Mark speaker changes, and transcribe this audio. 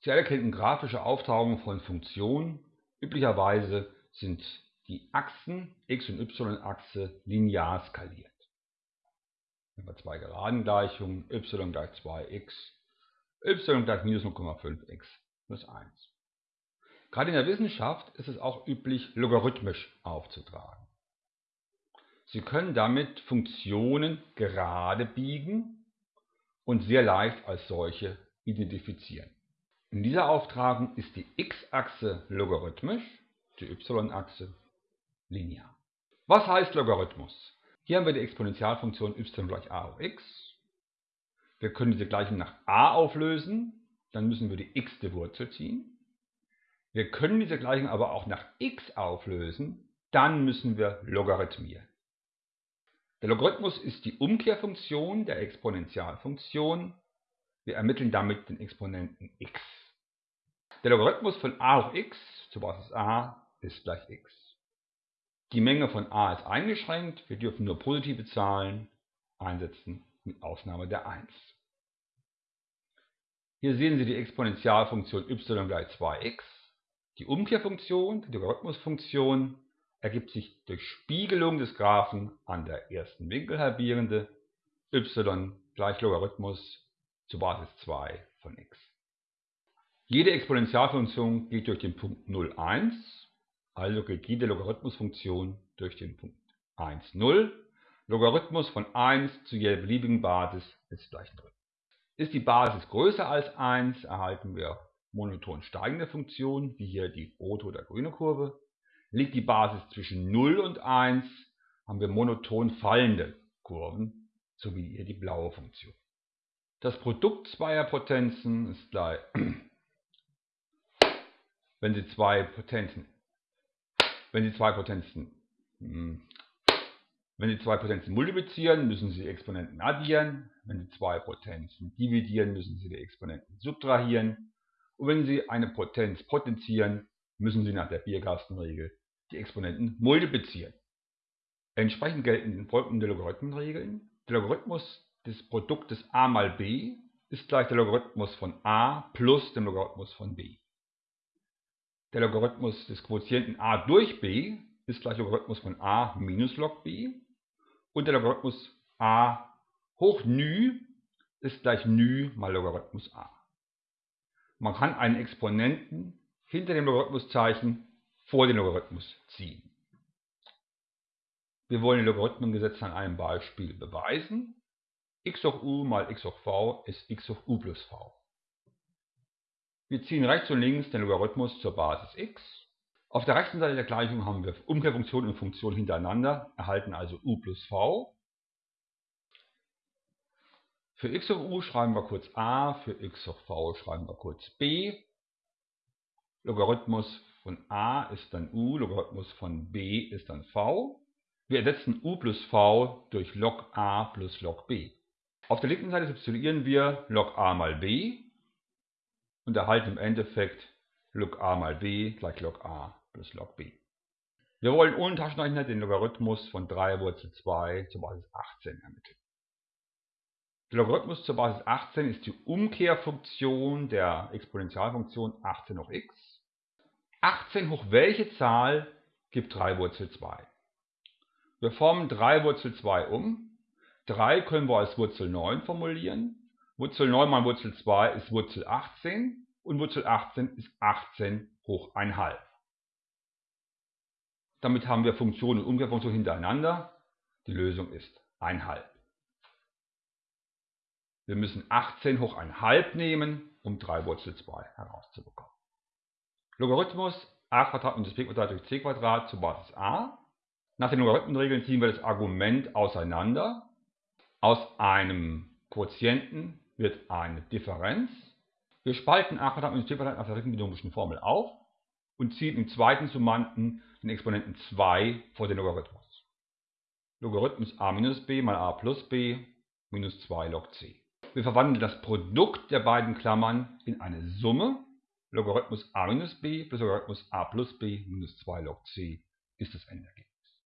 Speaker 1: Sie alle kennen grafische Auftragungen von Funktionen. Üblicherweise sind die Achsen x- und y-Achse linear skaliert. Wenn wir zwei geraden Gleichungen y gleich 2x, y gleich minus 0,5x plus 1. Gerade in der Wissenschaft ist es auch üblich, logarithmisch aufzutragen. Sie können damit Funktionen gerade biegen und sehr leicht als solche identifizieren. In dieser Auftragung ist die x-Achse logarithmisch, die y-Achse linear. Was heißt Logarithmus? Hier haben wir die Exponentialfunktion y gleich a hoch x. Wir können diese Gleichung nach a auflösen, dann müssen wir die x-te Wurzel ziehen. Wir können diese Gleichung aber auch nach x auflösen, dann müssen wir logarithmieren. Der Logarithmus ist die Umkehrfunktion der Exponentialfunktion. Wir ermitteln damit den Exponenten x. Der Logarithmus von a hoch x zur Basis a ist gleich x. Die Menge von a ist eingeschränkt, wir dürfen nur positive Zahlen einsetzen, mit Ausnahme der 1. Hier sehen Sie die Exponentialfunktion y gleich 2x. Die Umkehrfunktion, die Logarithmusfunktion, ergibt sich durch Spiegelung des Graphen an der ersten Winkelhalbierende y gleich Logarithmus zur Basis 2 von x. Jede Exponentialfunktion geht durch den Punkt 0, 1, also geht jede Logarithmusfunktion durch den Punkt 1, 0. Logarithmus von 1 zu jeder beliebigen Basis ist gleich 0. Ist die Basis größer als 1, erhalten wir monoton steigende Funktionen, wie hier die rote oder grüne Kurve. Liegt die Basis zwischen 0 und 1, haben wir monoton fallende Kurven, so wie hier die blaue Funktion. Das Produkt zweier Potenzen ist gleich wenn Sie zwei Potenzen, wenn Sie zwei Potenzen, hm, wenn Sie zwei Potenzen multiplizieren, müssen Sie die Exponenten addieren. Wenn Sie zwei Potenzen dividieren, müssen Sie die Exponenten subtrahieren. Und wenn Sie eine Potenz potenzieren, müssen Sie nach der Bierkastenregel die Exponenten multiplizieren. Entsprechend gelten folgende Logarithmenregeln. Der Logarithmus des Produktes a mal b ist gleich der Logarithmus von a plus dem Logarithmus von b. Der Logarithmus des Quotienten a durch b ist gleich Logarithmus von a minus log b. Und der Logarithmus a hoch νü ist gleich νü mal Logarithmus a. Man kann einen Exponenten hinter dem Logarithmuszeichen vor den Logarithmus ziehen. Wir wollen die Logarithmengesetze an einem Beispiel beweisen. x hoch u mal x hoch v ist x hoch u plus v. Wir ziehen rechts und links den Logarithmus zur Basis x. Auf der rechten Seite der Gleichung haben wir Umkehrfunktion und Funktion hintereinander, erhalten also u plus v. Für x hoch u schreiben wir kurz a, für x hoch v schreiben wir kurz b. Logarithmus von a ist dann u, Logarithmus von b ist dann v. Wir ersetzen u plus v durch log a plus log b. Auf der linken Seite substituieren wir log a mal b und erhalten im Endeffekt log a mal b gleich log a plus log b. Wir wollen ohne Taschenrechner den Logarithmus von 3 Wurzel 2 zur Basis 18 ermitteln. Der Logarithmus zur Basis 18 ist die Umkehrfunktion der Exponentialfunktion 18 hoch x. 18 hoch welche Zahl gibt 3 Wurzel 2? Wir formen 3 Wurzel 2 um. 3 können wir als Wurzel 9 formulieren. Wurzel 9 mal Wurzel 2 ist Wurzel 18 und Wurzel 18 ist 18 hoch 1,5. Damit haben wir Funktion und Umkehrfunktion hintereinander. Die Lösung ist 1,5. Wir müssen 18 hoch 1,5 nehmen, um 3 Wurzel 2 herauszubekommen. Logarithmus a minus b durch c zur Basis a. Nach den Logarithmenregeln ziehen wir das Argument auseinander. Aus einem Quotienten wird eine Differenz. Wir spalten a minus b nach der binomischen Formel auf und ziehen im zweiten Summanden den Exponenten 2 vor den Logarithmus. Logarithmus a minus b mal a plus b minus 2 log c. Wir verwandeln das Produkt der beiden Klammern in eine Summe. Logarithmus a minus b plus Logarithmus a plus b minus 2 log c ist das Endergebnis.